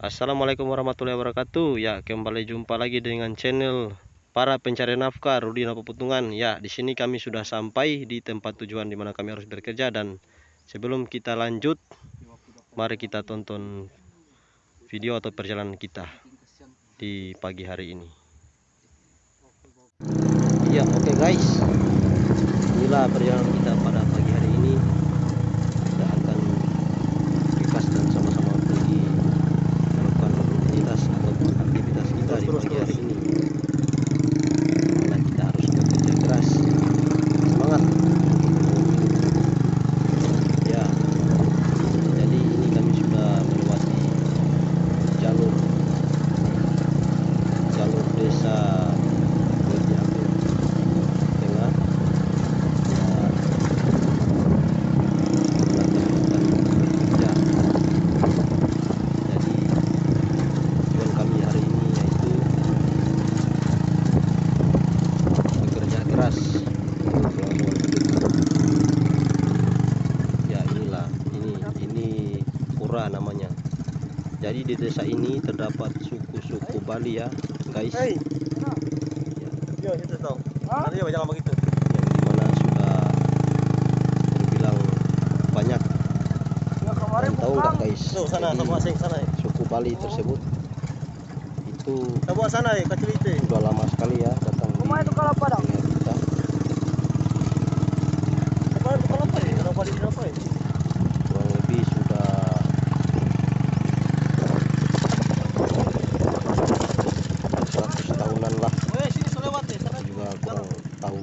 Assalamualaikum warahmatullahi wabarakatuh. Ya kembali jumpa lagi dengan channel Para pencari nafkah Rudi Putungan Ya di sini kami sudah sampai di tempat tujuan di mana kami harus bekerja. Dan sebelum kita lanjut Mari kita tonton video atau perjalanan kita Di pagi hari ini. Ya oke okay guys. Inilah perjalanan kita pada pagi hari ini Kita akan ringkas dan sama-sama pergi melakukan rutinitas ataupun aktivitas kita di pagi hari ini Karena kita harus bekerja keras Semangat Ya Jadi ini kami sudah melewati jalur Jalur desa Budi Agung Tengah Ya melakukan bekerja. Jadi tujuan kami hari ini yaitu bekerja keras untuk kelangsungan hidup. Ya inilah ini ini pura namanya. Jadi di desa ini terdapat suku-suku Bali ya guys. Hei, Ya, yo kita tahu. Ada ya jalan begitu. yang di mana sudah terbilang banyak. Ya Dan tahu nggak guys? Tuh sana, Jadi, sama asing sana. ya. suku Bali tersebut itu Tahu sana ya, kecil itu. sudah lama sekali ya datang di Rumah itu kalau padang. wilayah kita. Apa itu kalau apa ya? Kalau di apa ya? kurang lebih sudah 100 tahunan lah Eh, sini sudah lewat ya, sana. Saya juga kurang tahu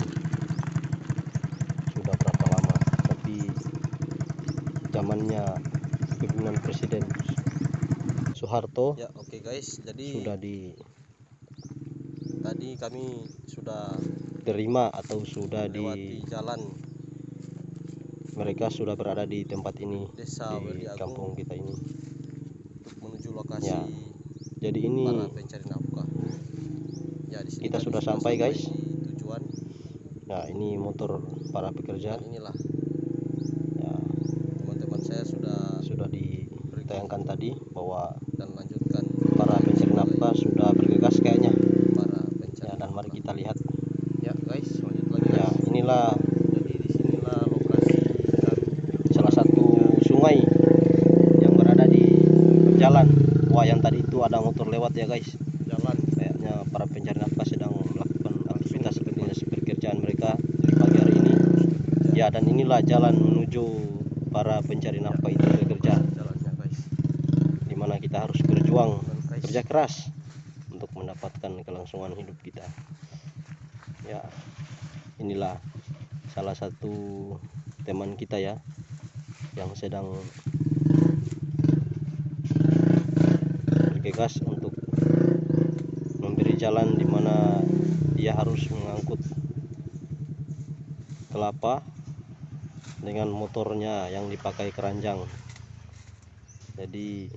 sudah berapa lama tapi zamannya kepemimpinan Presiden Soeharto Ya, oke guys. Jadi sudah di tadi kami sudah terima atau sudah di jalan mereka sudah berada di tempat ini desa di kampung kita ini untuk menuju lokasi Ya, jadi ini para pencari nafkah. Ya, di sini Kita sudah sampai, guys. tujuan nah ini motor para pekerja dan inilah ya, teman-teman saya sudah sudah ditayangkan tadi bahwa dan lanjutkan. para pencari nafkah sudah bergegas kayaknya. Para pencari ya dan mari kita lihat. Ya guys lanjut lagi ya guys. inilah jadi di sinilah lokasi salah satu sungai yang berada di jalan. Wah yang tadi itu ada motor lewat ya guys. Jalan. Kayaknya para pencari nafkah sedang melakukan aktivitas aktivitas pekerjaan mereka di pagi hari ini. Ya. Dan inilah jalan menuju para pencari nafkah itu bekerja jalannya guys di mana kita harus berjuang kerja keras untuk mendapatkan kelangsungan hidup kita. Ya inilah salah satu teman kita ya yang sedang bergegas untuk memberi jalan di mana dia harus mengangkut kelapa dengan motornya yang dipakai keranjang. Jadi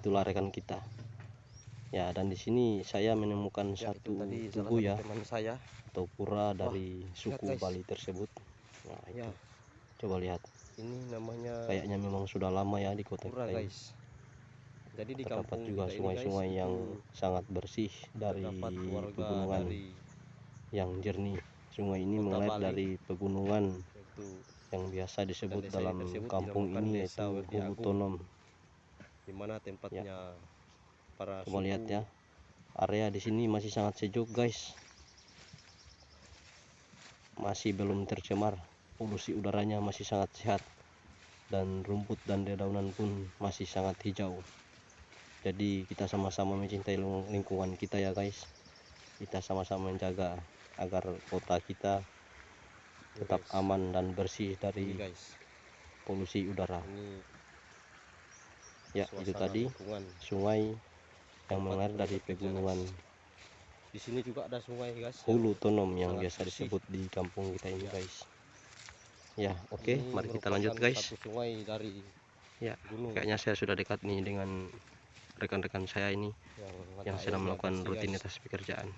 itulah rekan kita. Ya dan di sini saya menemukan Ya, satu tadi salah tugu satu ya teman saya. atau pura dari suku guys. Bali tersebut. Nah itu. Ya. Coba lihat. Ini namanya kayaknya memang sudah lama ya di kota pura kita guys. Jadi di terdapat kampung juga sungai-sungai yang itu sangat bersih dari pegunungan dari yang jernih. Sungai ini mengalir dari pegunungan itu. yang biasa disebut dalam kampung ini yaitu Werdi Hulu Agung. Tonom di mana tempatnya para coba lihat suku ya. Area di sini masih sangat sejuk guys. Masih belum tercemar. Polusi udaranya masih sangat sehat. Dan rumput dan dedaunan pun masih sangat hijau. Jadi kita sama-sama mencintai ling- lingkungan kita ya guys. Kita sama-sama menjaga agar kota kita Ya, tetap aman dan bersih dari guys. polusi udara. Ini ya itu tadi lingkungan. sungai yang mengalir dari pegunungan di sini juga ada sungai guys. Hulu Tonom yang sangat biasa disebut di kampung kita ini Ya. guys. Ya oke Ini mari kita lanjut guys. satu sungai dari Ya, gunung. kayaknya saya sudah dekat nih dengan rekan-rekan saya ini yang, yang mata sedang melakukan bersih, guys. rutinitas pekerjaan.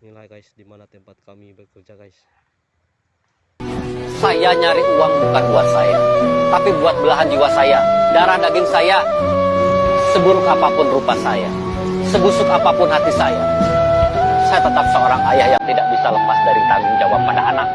Inilah guys di mana tempat kami bekerja guys saya nyari uang bukan buat saya, tapi buat belahan jiwa saya, darah daging saya, seburuk apa pun rupa saya, sebusuk apa pun hati saya. Saya tetap seorang ayah yang tidak bisa lepas dari tanggung jawab pada anak.